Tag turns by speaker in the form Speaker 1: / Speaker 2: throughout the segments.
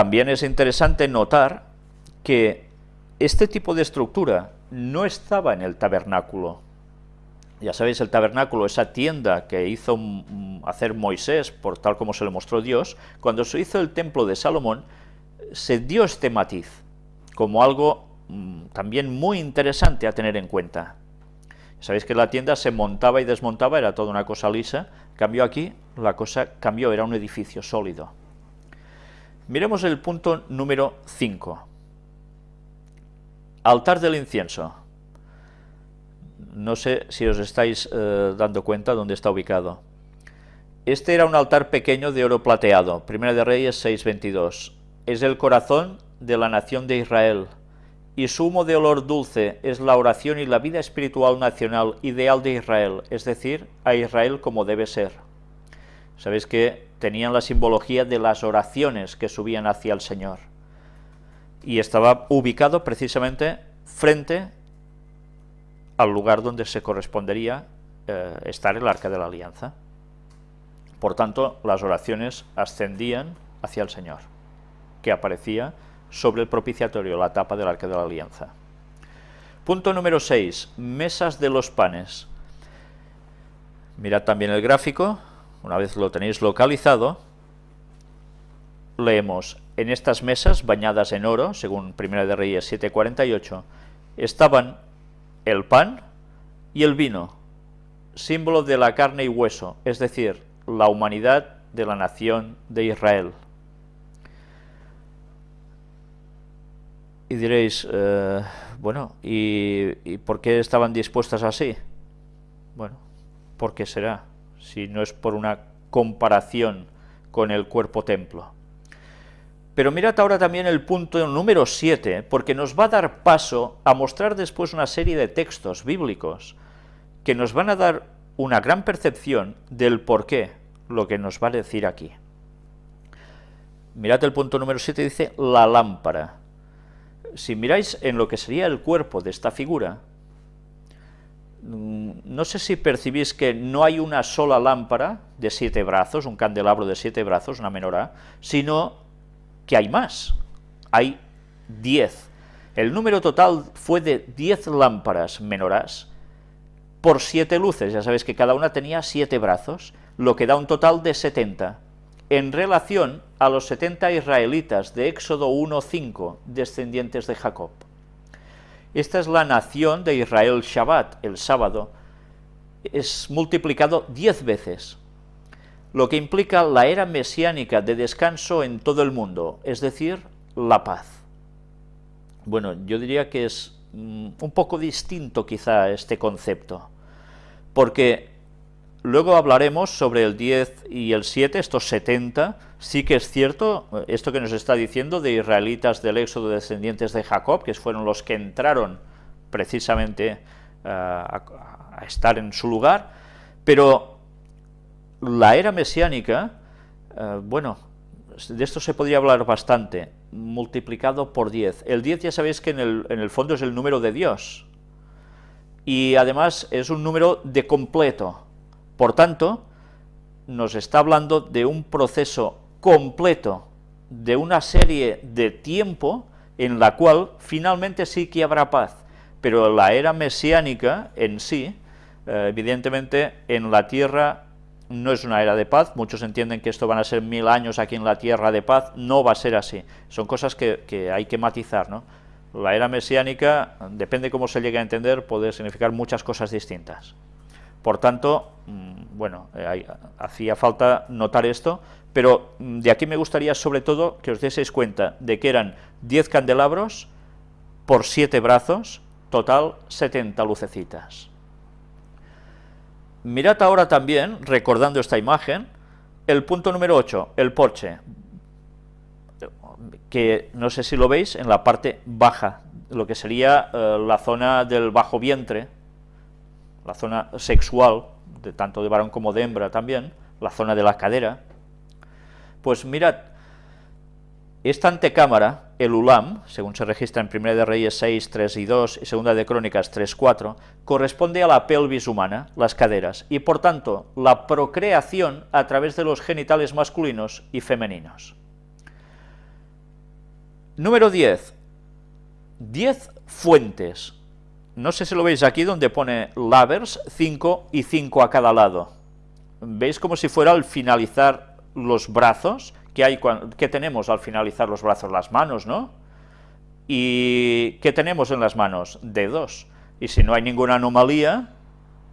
Speaker 1: También es interesante notar que este tipo de estructura no estaba en el tabernáculo. Ya sabéis, el tabernáculo, esa tienda que hizo hacer Moisés, por tal como se le mostró Dios, cuando se hizo el templo de Salomón, se dio este matiz, como algo también muy interesante a tener en cuenta. Sabéis que la tienda se montaba y desmontaba, era toda una cosa lisa, cambió aquí, la cosa cambió, era un edificio sólido. Miremos el punto número 5. Altar del incienso. No sé si os estáis eh, dando cuenta dónde está ubicado. Este era un altar pequeño de oro plateado, Primera de Reyes 6.22. Es el corazón de la nación de Israel, y su humo de olor dulce es la oración y la vida espiritual nacional ideal de Israel, es decir, a Israel como debe ser. Sabéis que tenían la simbología de las oraciones que subían hacia el Señor. Y estaba ubicado precisamente frente al lugar donde se correspondería eh, estar el Arca de la Alianza. Por tanto, las oraciones ascendían hacia el Señor, que aparecía sobre el propiciatorio, la tapa del Arca de la Alianza. Punto número 6. Mesas de los panes. Mirad también el gráfico, una vez lo tenéis localizado, leemos, en estas mesas bañadas en oro, según Primera de Reyes 7.48, estaban el pan y el vino, símbolo de la carne y hueso, es decir, la humanidad de la nación de Israel. Y diréis, eh, bueno, ¿y, ¿y por qué estaban dispuestas así? Bueno, ¿por qué será? Si no es por una comparación con el cuerpo templo. Pero mirad ahora también el punto número 7, porque nos va a dar paso a mostrar después una serie de textos bíblicos que nos van a dar una gran percepción del por qué, lo que nos va a decir aquí. Mirad el punto número 7, dice la lámpara. Si miráis en lo que sería el cuerpo de esta figura, no sé si percibís que no hay una sola lámpara de siete brazos, un candelabro de siete brazos, una menorá, sino que hay más, hay diez. El número total fue de diez lámparas menorás por siete luces, ya sabéis que cada una tenía siete brazos, lo que da un total de setenta, en relación a los setenta israelitas de Éxodo 1.5, descendientes de Jacob. Esta es la nación de Israel Shabbat, el sábado, es multiplicado diez veces, lo que implica la era mesiánica de descanso en todo el mundo, es decir, la paz. Bueno, yo diría que es mm, un poco distinto quizá este concepto, porque luego hablaremos sobre el 10 y el 7, estos 70, Sí que es cierto, esto que nos está diciendo de israelitas del éxodo descendientes de Jacob, que fueron los que entraron precisamente eh, a, estar en su lugar, pero la era mesiánica, eh, bueno, de esto se podría hablar bastante, multiplicado por 10. El 10 ya sabéis que en el, en el fondo es el número de Dios, y además es un número de completo, por tanto, nos está hablando de un proceso completo de una serie de tiempo en la cual finalmente sí que habrá paz, pero la era mesiánica en sí, eh, evidentemente en la tierra no es una era de paz, muchos entienden que esto van a ser mil años aquí en la tierra de paz, no va a ser así, son cosas que, que hay que matizar, ¿no? La era mesiánica, depende cómo se llegue a entender, puede significar muchas cosas distintas. Por tanto, mm, bueno, eh, hacía falta notar esto, pero mm, de aquí me gustaría sobre todo que os deseis cuenta de que eran 10 candelabros por 7 brazos, total 70 lucecitas. Mirad ahora también, recordando esta imagen, el punto número 8, el porche, que no sé si lo veis en la parte baja, lo que sería eh, la zona del bajo vientre, la zona sexual, de, tanto de varón como de hembra también, la zona de la cadera, pues mirad, esta antecámara, el ULAM, según se registra en 1 de Reyes 6, 3 y 2 y 2 de Crónicas 3, 4, corresponde a la pelvis humana, las caderas, y por tanto la procreación a través de los genitales masculinos y femeninos. Número 10. 10 fuentes. No sé si lo veis aquí donde pone lavers, 5 y 5 a cada lado. ¿Veis como si fuera al finalizar los brazos? que hay, ¿Qué tenemos al finalizar los brazos? Las manos, ¿no? ¿Y qué tenemos en las manos? Dedos. Y si no hay ninguna anomalía,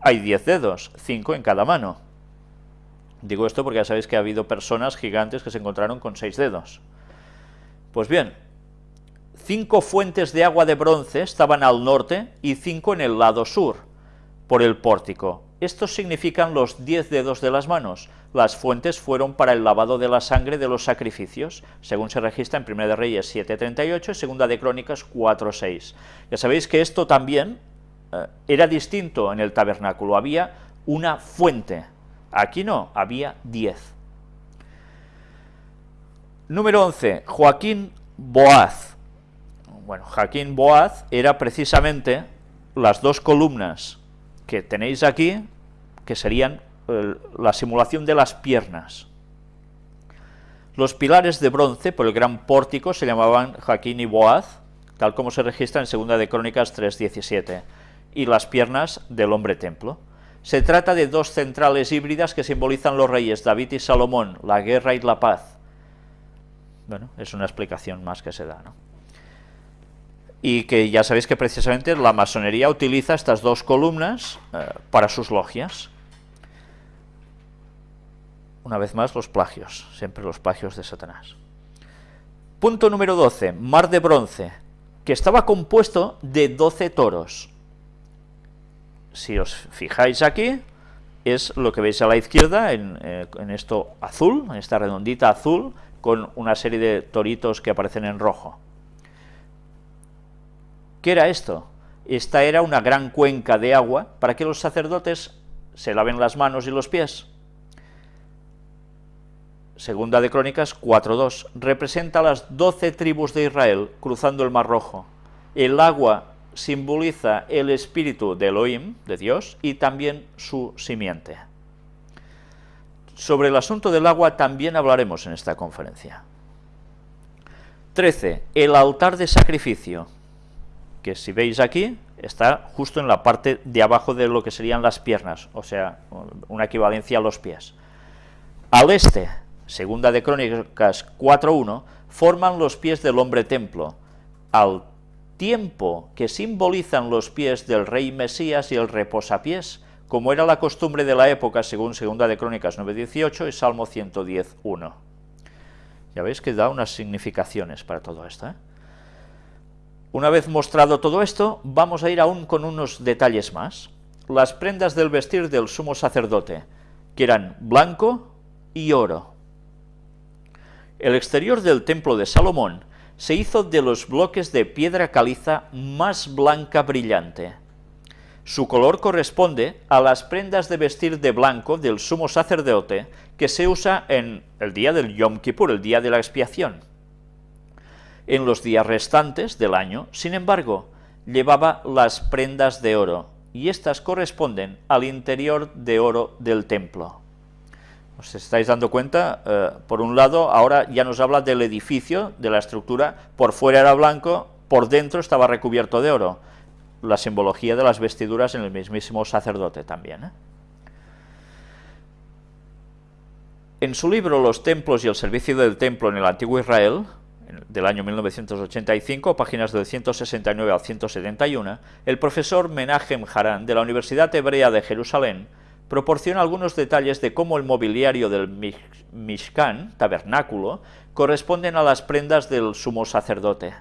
Speaker 1: hay 10 dedos, 5 en cada mano. Digo esto porque ya sabéis que ha habido personas gigantes que se encontraron con 6 dedos. Pues bien, cinco fuentes de agua de bronce estaban al norte y cinco en el lado sur, por el pórtico. Estos significan los diez dedos de las manos. Las fuentes fueron para el lavado de la sangre de los sacrificios, según se registra en 1 de Reyes 7.38 y 2 de Crónicas 4.6. Ya sabéis que esto también eh, era distinto en el tabernáculo, había una fuente, aquí no, había diez. Número 11, Joaquín Boaz. Bueno, Joaquín Boaz era precisamente las dos columnas que tenéis aquí, que serían la simulación de las piernas. Los pilares de bronce por el gran pórtico se llamaban Jaquín y Boaz, tal como se registra en Segunda de Crónicas 3.17, y las piernas del hombre templo. Se trata de dos centrales híbridas que simbolizan los reyes David y Salomón, la guerra y la paz. Bueno, es una explicación más que se da, ¿no? Y que ya sabéis que precisamente la masonería utiliza estas dos columnas eh, para sus logias. Una vez más, los plagios, siempre los plagios de Satanás. Punto número 12, mar de bronce, que estaba compuesto de 12 toros. Si os fijáis aquí, es lo que veis a la izquierda, en, eh, en esto azul, en esta redondita azul, con una serie de toritos que aparecen en rojo. ¿Qué era esto? Esta era una gran cuenca de agua para que los sacerdotes se laven las manos y los pies. Segunda de Crónicas 4.2 representa las doce tribus de Israel cruzando el Mar Rojo. El agua simboliza el espíritu de Elohim, de Dios, y también su simiente. Sobre el asunto del agua también hablaremos en esta conferencia. 13. El altar de sacrificio que si veis aquí, está justo en la parte de abajo de lo que serían las piernas, o sea, una equivalencia a los pies. Al este, segunda de Crónicas 4.1, forman los pies del hombre templo, al tiempo que simbolizan los pies del rey Mesías y el reposapiés, como era la costumbre de la época según segunda de Crónicas 9.18 y Salmo 110.1. Ya veis que da unas significaciones para todo esto, ¿eh? Una vez mostrado todo esto, vamos a ir aún con unos detalles más. Las prendas del vestir del sumo sacerdote, que eran blanco y oro. El exterior del templo de Salomón se hizo de los bloques de piedra caliza más blanca brillante. Su color corresponde a las prendas de vestir de blanco del sumo sacerdote que se usa en el día del Yom Kippur, el día de la expiación en los días restantes del año, sin embargo, llevaba las prendas de oro, y estas corresponden al interior de oro del templo. ¿Os estáis dando cuenta? Eh, por un lado, ahora ya nos habla del edificio, de la estructura, por fuera era blanco, por dentro estaba recubierto de oro. La simbología de las vestiduras en el mismísimo sacerdote también. ¿eh? En su libro Los templos y el servicio del templo en el antiguo Israel, del año 1985, páginas del 169 al 171, el profesor Menachem Haran de la Universidad Hebrea de Jerusalén proporciona algunos detalles de cómo el mobiliario del Mishkan, tabernáculo, corresponden a las prendas del sumo sacerdote.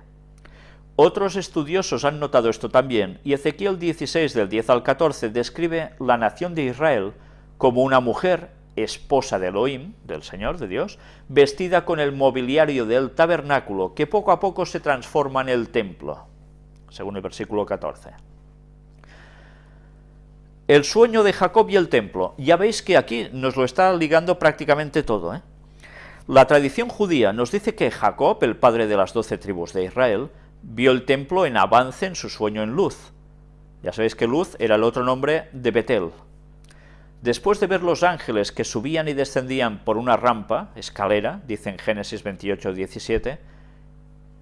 Speaker 1: Otros estudiosos han notado esto también, y Ezequiel 16 del 10 al 14 describe la nación de Israel como una mujer esposa de Elohim, del Señor, de Dios, vestida con el mobiliario del tabernáculo, que poco a poco se transforma en el templo, según el versículo 14. El sueño de Jacob y el templo. Ya veis que aquí nos lo está ligando prácticamente todo. ¿eh? La tradición judía nos dice que Jacob, el padre de las doce tribus de Israel, vio el templo en avance en su sueño en luz. Ya sabéis que luz era el otro nombre de Betel, Después de ver los ángeles que subían y descendían por una rampa, escalera, dice en Génesis 28, 17,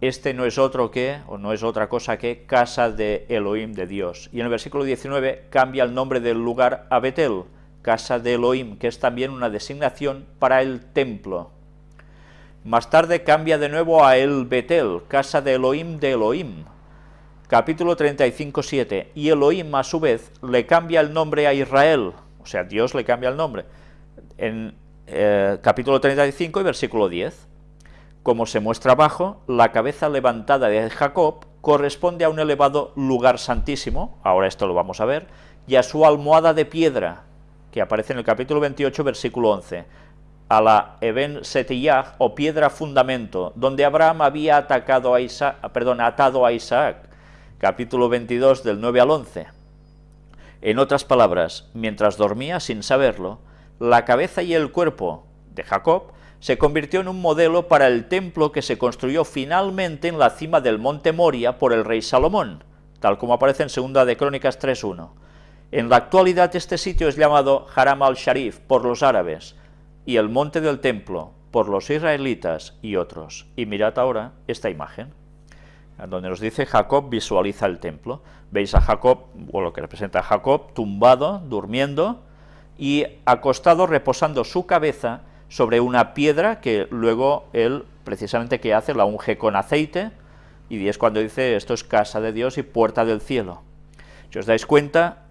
Speaker 1: este no es otro que, o no es otra cosa que, casa de Elohim, de Dios. Y en el versículo 19 cambia el nombre del lugar a Betel, casa de Elohim, que es también una designación para el templo. Más tarde cambia de nuevo a El Betel, casa de Elohim de Elohim. Capítulo 35, 7. Y Elohim, a su vez, le cambia el nombre a Israel, o sea, Dios le cambia el nombre. En eh, capítulo 35 y versículo 10. Como se muestra abajo, la cabeza levantada de Jacob corresponde a un elevado lugar santísimo, ahora esto lo vamos a ver, y a su almohada de piedra, que aparece en el capítulo 28, versículo 11, a la Eben Setiyah, o piedra fundamento, donde Abraham había atacado a Isaac, perdón, atado a Isaac, capítulo 22, del 9 al 11. En otras palabras, mientras dormía sin saberlo, la cabeza y el cuerpo de Jacob se convirtió en un modelo para el templo que se construyó finalmente en la cima del monte Moria por el rey Salomón, tal como aparece en Segunda de Crónicas 3.1. En la actualidad este sitio es llamado Haram al-Sharif por los árabes y el monte del templo por los israelitas y otros. Y mirad ahora esta imagen, donde nos dice Jacob visualiza el templo. Veis a Jacob, o lo que representa a Jacob, tumbado, durmiendo, y acostado reposando su cabeza sobre una piedra que luego él, precisamente, que hace? La unge con aceite, y es cuando dice, esto es casa de Dios y puerta del cielo. Si os dais cuenta,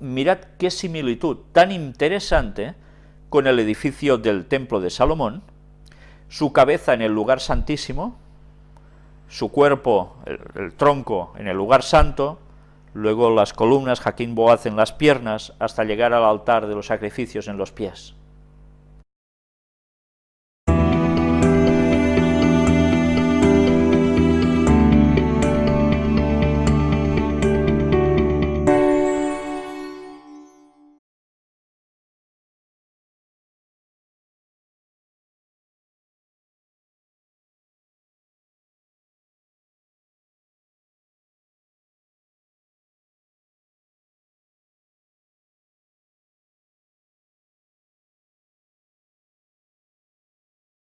Speaker 1: mirad qué similitud tan interesante con el edificio del templo de Salomón, su cabeza en el lugar santísimo, su cuerpo, el, tronco, en el lugar santo, luego las columnas, Jaquín Boaz en las piernas, hasta llegar al altar de los sacrificios en los pies.